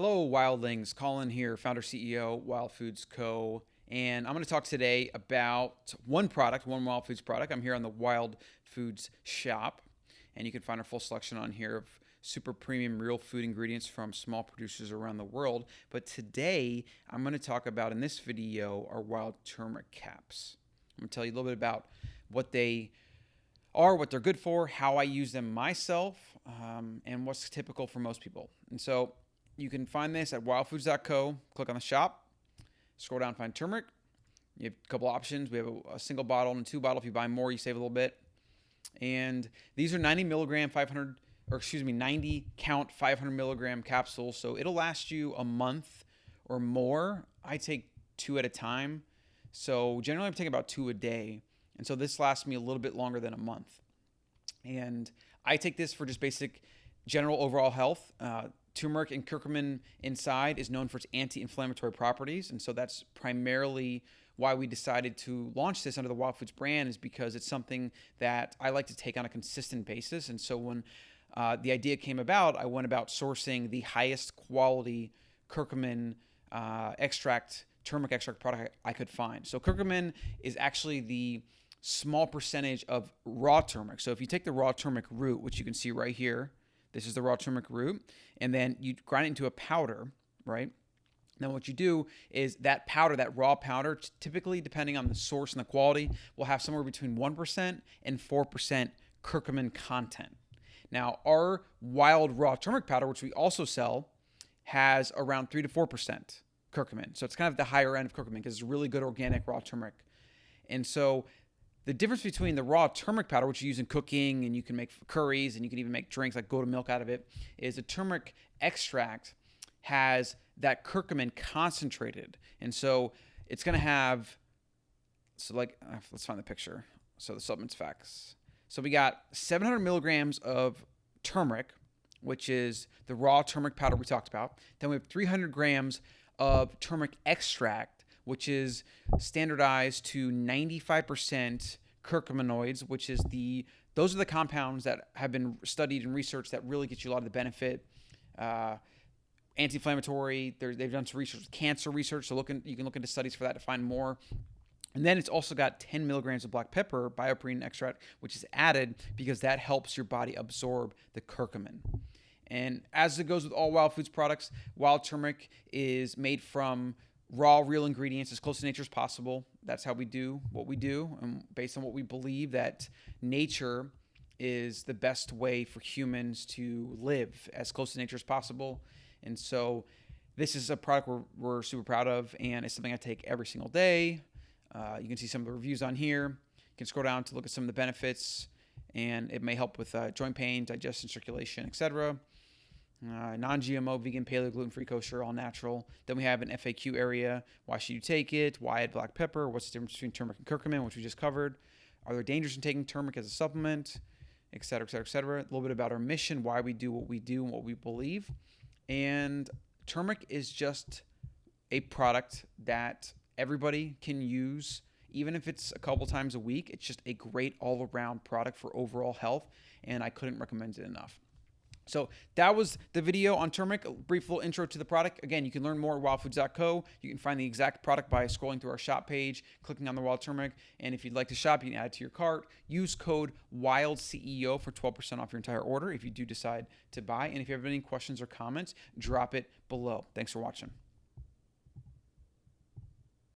Hello, Wildlings. Colin here, founder CEO, Wild Foods Co. And I'm going to talk today about one product, one Wild Foods product. I'm here on the Wild Foods shop, and you can find our full selection on here of super premium real food ingredients from small producers around the world. But today, I'm going to talk about in this video our wild turmeric caps. I'm going to tell you a little bit about what they are, what they're good for, how I use them myself, um, and what's typical for most people. And so you can find this at wildfoods.co. Click on the shop, scroll down, find turmeric. You have a couple options. We have a, a, single bottle and a two bottle. If you buy more, you save a little bit. And these are 90 milligram, 500, or excuse me, 90 count, 500 milligram capsules. So it'll last you a month or more. I take two at a time. So generally, I'm taking about two a day. And so this lasts me a little bit longer than a month. And I take this for just basic general overall health. Uh, turmeric and curcumin inside is known for its anti-inflammatory properties, and so that's primarily why we decided to launch this under the Wild Foods brand is because it's something that I like to take on a consistent basis. And so when uh, the idea came about, I went about sourcing the highest quality curcumin uh, extract, turmeric extract product I could find. So curcumin is actually the small percentage of raw turmeric. So if you take the raw turmeric root, which you can see right here, this is the raw turmeric root. And then you grind it into a powder, right? Then what you do is that powder, that raw powder, typically depending on the source and the quality, will have somewhere between 1% and 4% curcumin content. Now, our wild raw turmeric powder, which we also sell, has around 3 to 4% curcumin. So it's kind of the higher end of curcumin because it's really good organic raw turmeric. And so the difference between the raw turmeric powder, which you use in cooking and you can make curries and you can even make drinks like goat milk out of it, is the turmeric extract has that curcumin concentrated. And so it's going to have, so like, uh, let's find the picture. So the supplements facts. So we got 700 milligrams of turmeric, which is the raw turmeric powder we talked about. Then we have 300 grams of turmeric extract which is standardized to 95% curcuminoids, which is the those are the compounds that have been studied and researched that really get you a lot of the benefit. Uh, anti-inflammatory. they've done some research, cancer research. So look in, you can look into studies for that to find more. And then it's also got 10 milligrams of black pepper, BioPerine extract, which is added because that helps your body absorb the curcumin. And as it goes with all wild foods products, wild turmeric is made from raw, real ingredients as close to nature as possible. That's how we do what we do, and based on what we believe that nature is the best way for humans to live as close to nature as possible. And so, this is a product we're, we're super proud of, and it's something I take every single day. Uh, you can see some of the reviews on here. You can scroll down to look at some of the benefits, and it may help with uh, joint pain, digestion, circulation, etc uh, non-GMO, vegan, paleo, gluten-free, kosher, all natural. Then we have an FAQ area. Why should you take it? Why add black pepper? What's the difference between turmeric and curcumin, which we just covered? Are there dangers in taking turmeric as a supplement? Et cetera, et cetera, et cetera. A little bit about our mission, why we do what we do and what we believe. And turmeric is just a product that everybody can use, even if it's a couple times a week. It's just a great all-around product for overall health, and I couldn't recommend it enough. So that was the video on turmeric, a brief little intro to the product. Again, you can learn more at wildfoods.co. You can find the exact product by scrolling through our shop page, clicking on the wild turmeric. And if you'd like to shop, you can add it to your cart. Use code WILDCEO for 12% off your entire order if you do decide to buy. And if you have any questions or comments, drop it below. Thanks for watching.